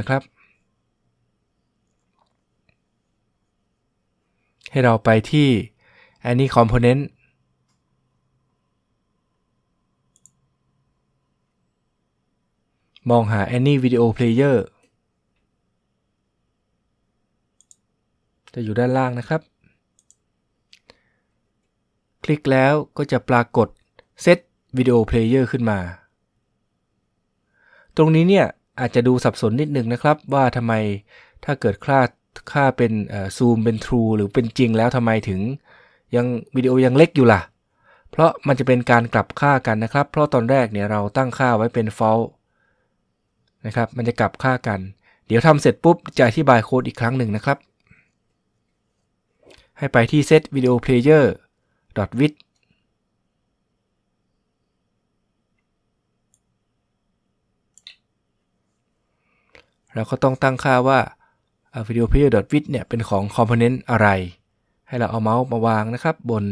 นะครับ ให้เราไปที่ any component มองหา any video player จะอยู่ด้านล่างนะครับ คลิกแล้วก็จะปรากฏ set video player ขึ้นมา ตรงนี้เนี่ย อาจจะดูสับสนนิดนึงนะครับว่าทำไมถ้าเกิดค่าค่าเป็นซูมเป็น true หรือเป็นจริงแล้วทำไมถึงยังวิดีโอยังเล็กอยู่ล่ะ เพราะมันจะเป็นการกลับค่ากันนะครับ เพราะตอนแรกเนี่ยเราตั้งค่าไว้เป็น false นะครับ มันจะกลับค่ากัน เดี๋ยวทำเสร็จปุ๊บจะอธิบายโค้ดอีกครั้งหนึ่งนะครับ ให้ไปที่ set video player with เราก็ต้องตั้งค่าว่า video player with เนี่ยเป็นของ component อะไร ให้เราเอาเมาส์มาวางนะครับบน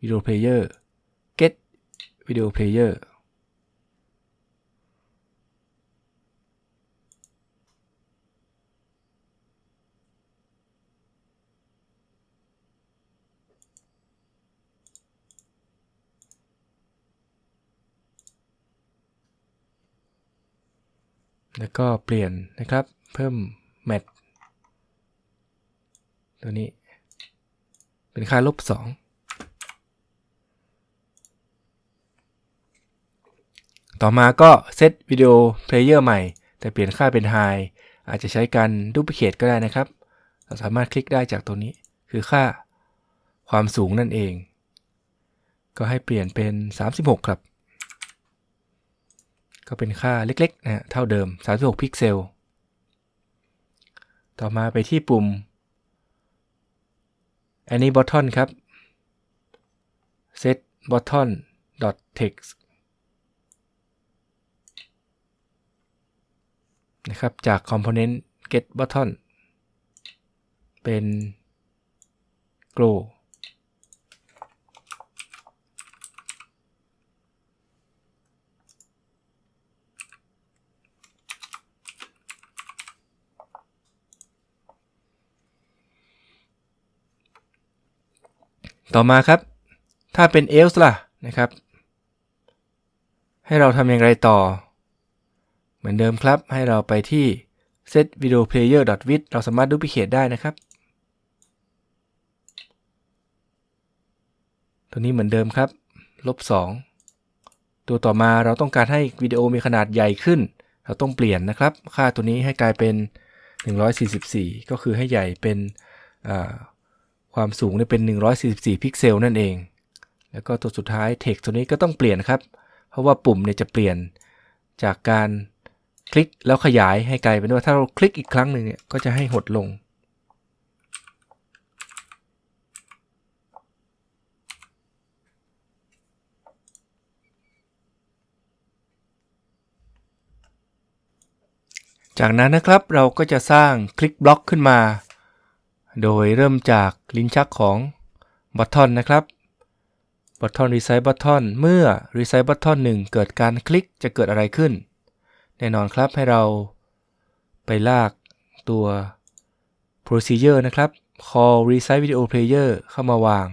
video player get video player แล้วก็เปลี่ยนนะครับ เพิ่ม mat ตัวนี้ เป็นค่าลบ 2 ต่อมาก็เซตวิดีโอเพลเยอร์ใหม่ แต่เปลี่ยนค่าเป็น High อาจจะใช้การดูพิเคตก็ได้นะครับ เราสามารถคลิกได้จากตัวนี้ คือค่าความสูงนั่นเอง ก็ให้เปลี่ยนเป็น 36 ครับ ก็เป็นค่าเล็กๆนะเท่าเดิม 36 พิกเซล ต่อมาไปที่ปุ่ม any button ครับ set button text นะครับจาก component get button เป็น grow ต่อมาครับ ถ้าเป็น else ล่ะนะครับ ให้เราทำอย่างไรต่อ เหมือนเดิมครับ ให้เราไปที่ set video player width เราสามารถดูพิเคตได้นะครับ ตัวนี้เหมือนเดิมครับ ลบ 2 ตัวต่อมาเราต้องการให้วิดีโอมีขนาดใหญ่ขึ้น เราต้องเปลี่ยนนะครับ ค่าตัวนี้ให้กลายเป็น 144 ก็คือให้ใหญ่เป็น ความสูงเนี่ยเป็น 144 พิกเซลนั่นเอง แล้วก็ตัวสุดท้าย text ตัวนี้ก็ต้องเปลี่ยนครับ เพราะว่าปุ่มเนี่ยจะเปลี่ยนจากการคลิกแล้วขยายให้ไกลเป็นว่าถ้าเราคลิกอีกครั้งหนึ่งเนี่ยก็จะให้หดลง จากนั้นนะครับเราก็จะสร้างคลิกบล็อกขึ้นมา โดยเริ่มจากลิ้นชักของ button นะครับ button resize button เมื่อ resize button 1เกิดการคลิกจะเกิดอะไรขึ้น แน่นอนครับให้เราไปลากตัว procedure นะครับ call resize video player เข้ามาวาง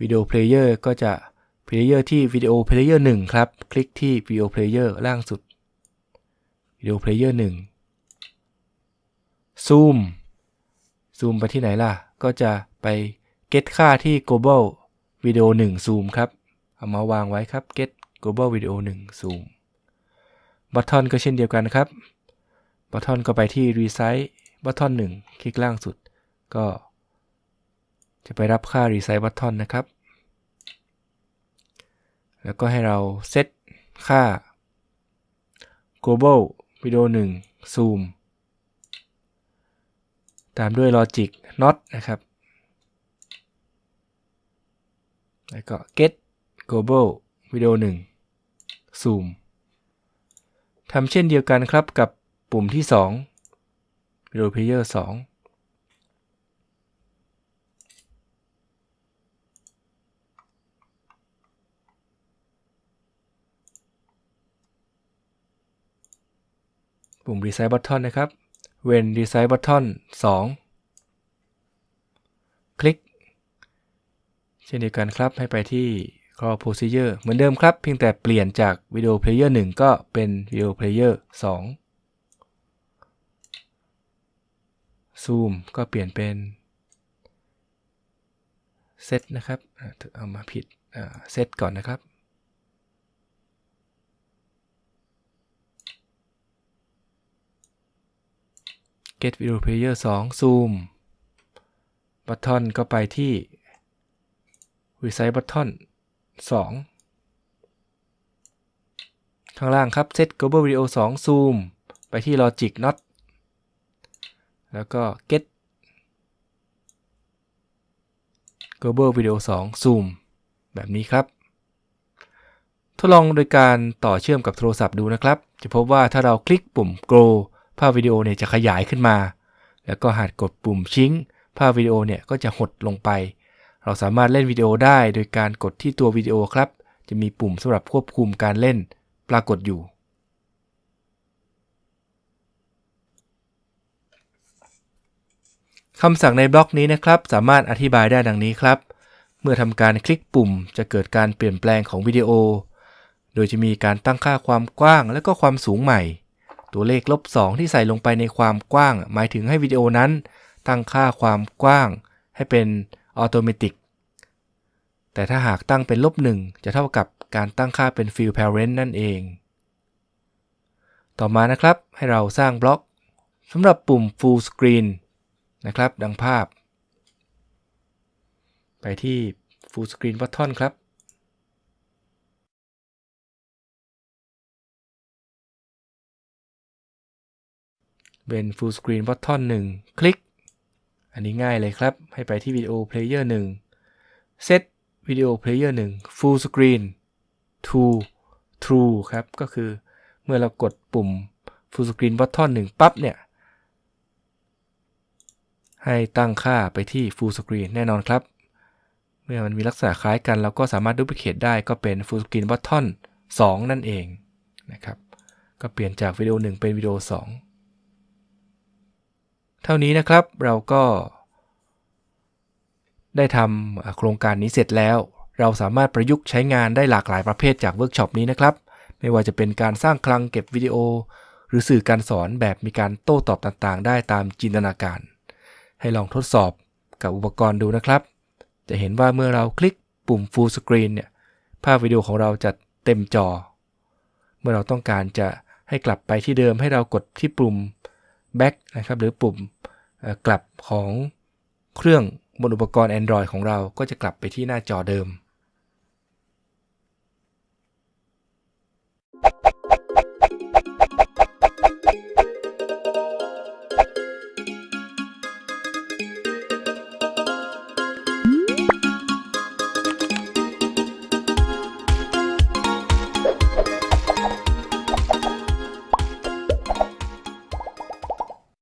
video player ก็จะ Player ที่ Video Player 1 ครับ คลิกที่ Video Player ล่างสุด Video Player 1 Zoom Zoom ไปที่ไหนล่ะ ก็จะไป get ค่าที่ Global Video 1 Zoom ครับ เอามาวางไว้ครับ get Global Video 1 Zoom Button ก็เช่นเดียวกันครับ Button ก็ไปที่ Resize Button 1 คลิกล่างสุด ก็ จะไปรับค่า Resize Button นะครับ แล้วก็ให้เราเซตค่า global video 1 zoom ตามด้วย logic not นะครับ แล้วก็ get global video 1 zoom ทำเช่นเดียวกันครับกับปุ่มที่ 2 video player 2 ปุ่ม Resize Button นะครับ When Resize Button 2 คลิก เช่นเดียวกันครับให้ไปที่ Call Procedure เหมือนเดิมครับ เพียงแต่เปลี่ยนจาก Video Player 1 ก็เป็น Video Player 2 Zoom ก็เปลี่ยนเป็น Set นะครับ เอามาผิดเซตก่อนนะครับ get video player 2 zoom button ก็ไปที่ resize button 2 ข้างล่างครับ set global video 2 zoom ไปที่ logic not แล้วก็ get global video 2 zoom แบบนี้ครับ ทดลองโดยการต่อเชื่อมกับโทรศัพท์ดูนะครับ จะพบว่าถ้าเราคลิกปุ่ม grow ภาพวิดีโอเนี่ยจะขยายขึ้นมา แล้วก็หากกดปุ่มชิงภาพวิดีโอเนี่ยก็จะหดลงไป เราสามารถเล่นวิดีโอได้โดยการกดที่ตัววิดีโอครับ จะมีปุ่มสำหรับควบคุมการเล่น ปรากฏอยู่ คำสั่งในบล็อกนี้นะครับ สามารถอธิบายได้ดังนี้ครับ เมื่อทำการคลิกปุ่มจะเกิดการเปลี่ยนแปลงของวิดีโอ โดยจะมีการตั้งค่าความกว้างและก็ความสูงใหม่ ตัวเลขลบ2ที่ใส่ลงไปในความกว้าง หมายถึงให้วิดีโอนั้น ตั้งค่าความกว้าง ให้เป็นออโตเมติกแต่ถ้าหากตั้งเป็นลบ1จะเท่ากับการตั้งค่าเป็น field parent นั่นเอง ต่อมานะครับให้เราสร้างบล็อกสำหรับปุ่ม full screen นะครับ ดังภาพ ไปที่ full screen button ครับ เป็น Full Screen Button 1 คลิก อันนี้ง่ายเลยครับ ให้ไปที่ Video Player 1 Set Video Player 1 Full Screen to True ครับ ก็คือเมื่อเรากดปุ่ม Full Screen Button 1 ปั๊บเนี่ย ให้ตั้งค่าไปที่ Full Screen แน่นอนครับ เมื่อมันมีลักษณะคล้ายกันเราก็สามารถดู p l i c a t e ได้ก็เป็น Full Screen Button 2 นั่นเองนะครับ ก็เปลี่ยนจากวิดีโอ 1 เป็นวิดีโอ 2 เท่านี้นะครับเราก็ ได้ทำโครงการนี้เสร็จแล้ว เราสามารถประยุกต์ใช้งานได้หลากหลายประเภทจากเวิร์กช็อปนี้นะครับ ไม่ว่าจะเป็นการสร้างคลังเก็บวิดีโอ หรือสื่อการสอนแบบมีการโต้ตอบต่างๆ ได้ตามจินตนาการ ให้ลองทดสอบกับอุปกรณ์ดูนะครับ จะเห็นว่าเมื่อเราคลิกปุ่ม Full Screen เนี่ยภาพวิดีโอของเราจะเต็มจอ เมื่อเราต้องการจะให้กลับไปที่เดิมให้เรากดที่ปุ่ม Back นะครับหรือปุ่มกลับของเครื่องบนอุปกรณ์ Android ของเราก็จะกลับไปที่หน้าจอเดิม